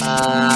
Uh...